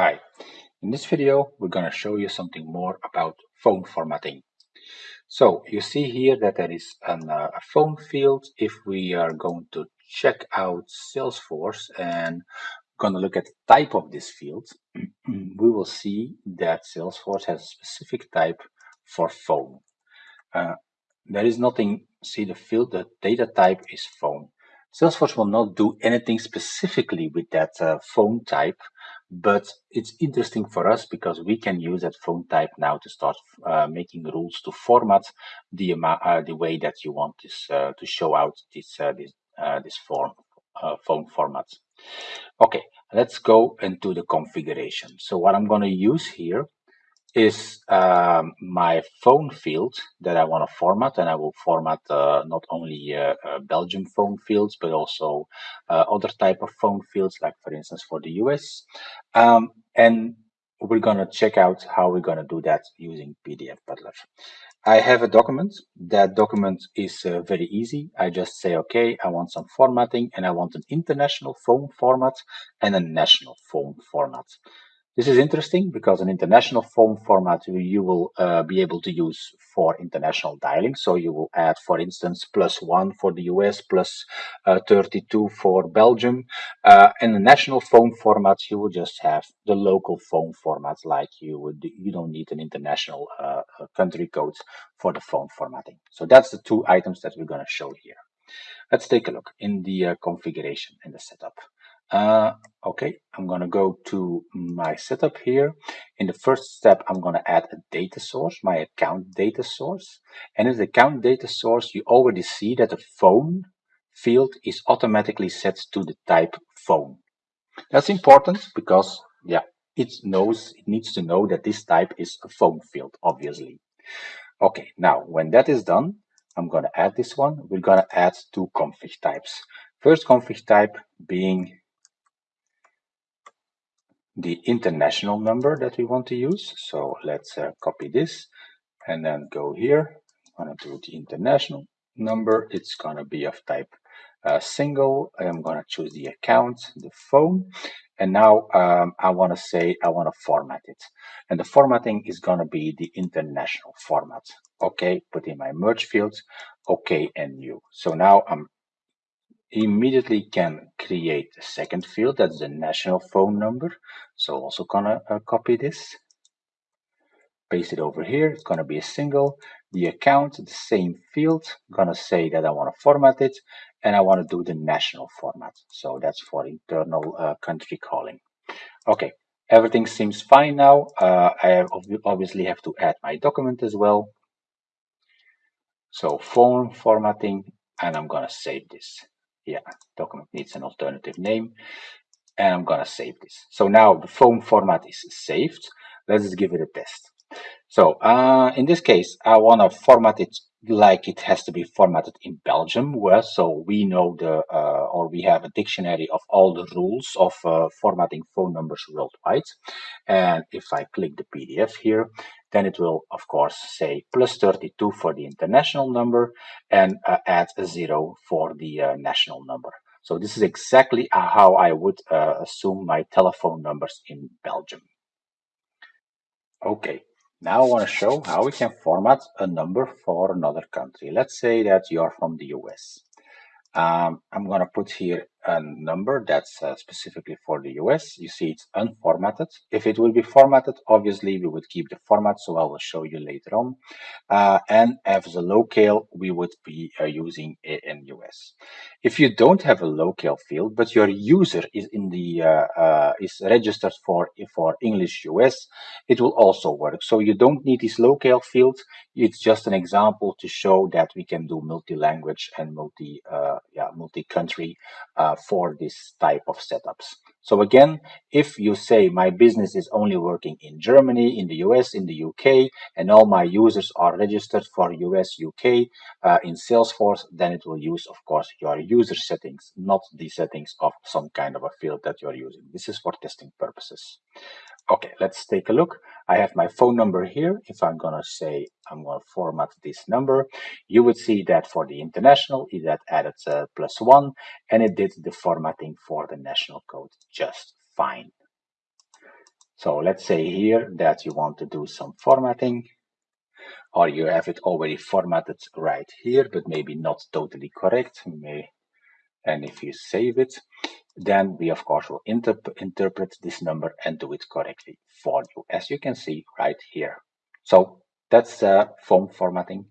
Hi, in this video we're going to show you something more about phone formatting. So you see here that there is an, uh, a phone field if we are going to check out Salesforce and going to look at the type of this field, we will see that Salesforce has a specific type for phone. Uh, there is nothing, see the field, the data type is phone. Salesforce will not do anything specifically with that uh, phone type, but it's interesting for us because we can use that phone type now to start uh, making rules to format the uh, the way that you want this uh, to show out this uh, this uh, this form phone format. Okay, let's go into the configuration. So what I'm going to use here is um, my phone field that I want to format, and I will format uh, not only uh, uh, Belgium phone fields, but also uh, other type of phone fields, like for instance for the US. Um, and we're going to check out how we're going to do that using PDF Butler. I have a document. That document is uh, very easy. I just say, okay, I want some formatting and I want an international phone format and a national phone format. This is interesting because an international phone format you will uh, be able to use for international dialing. So you will add, for instance, plus one for the US, plus, uh, 32 for Belgium. Uh, and the national phone formats, you will just have the local phone formats like you would, you don't need an international uh, uh, country code for the phone formatting. So that's the two items that we're going to show here. Let's take a look in the uh, configuration and the setup. Uh, okay, I'm going to go to my setup here. In the first step, I'm going to add a data source, my account data source. And in the account data source, you already see that the phone field is automatically set to the type phone. That's important because, yeah, it knows, it needs to know that this type is a phone field, obviously. Okay, now when that is done, I'm going to add this one. We're going to add two config types. First config type being the international number that we want to use. So let's uh, copy this and then go here. I'm going to do the international number. It's going to be of type uh, single. I'm going to choose the account, the phone. And now um, I want to say I want to format it. And the formatting is going to be the international format. Okay, put in my merge fields. Okay, and new. So now I'm immediately can create a second field that's the national phone number. So also gonna uh, copy this paste it over here it's gonna be a single. The account the same field gonna say that I want to format it and I want to do the national format. So that's for internal uh, country calling. Okay everything seems fine now. Uh, I obviously have to add my document as well. So phone formatting and I'm gonna save this yeah, document needs an alternative name. And I'm gonna save this. So now the phone format is saved. Let's give it a test. So uh, in this case, I wanna format it like it has to be formatted in Belgium, where so we know the uh, or we have a dictionary of all the rules of uh, formatting phone numbers worldwide. And if I click the PDF here, then it will of course say plus 32 for the international number and uh, add a zero for the uh, national number. So this is exactly how I would uh, assume my telephone numbers in Belgium. Okay, now I want to show how we can format a number for another country. Let's say that you're from the US. Um, I'm going to put here a number that's uh, specifically for the US. You see it's unformatted. If it will be formatted, obviously we would keep the format, so I will show you later on. Uh, and as a locale, we would be uh, using in US. If you don't have a locale field, but your user is in the uh, uh, is registered for for English US, it will also work. So you don't need this locale field. It's just an example to show that we can do multi-language and multi uh, yeah multi-country uh, for this type of setups. So again, if you say my business is only working in Germany, in the US, in the UK, and all my users are registered for US, UK uh, in Salesforce, then it will use, of course, your user settings, not the settings of some kind of a field that you're using. This is for testing purposes. Okay, let's take a look. I have my phone number here. If I'm going to say I'm going to format this number, you would see that for the international, it had added uh, plus one, and it did the formatting for the national code just fine. So let's say here that you want to do some formatting or you have it already formatted right here, but maybe not totally correct. And if you save it, then we of course will inter interpret this number and do it correctly for you, as you can see right here. So that's uh, phone formatting.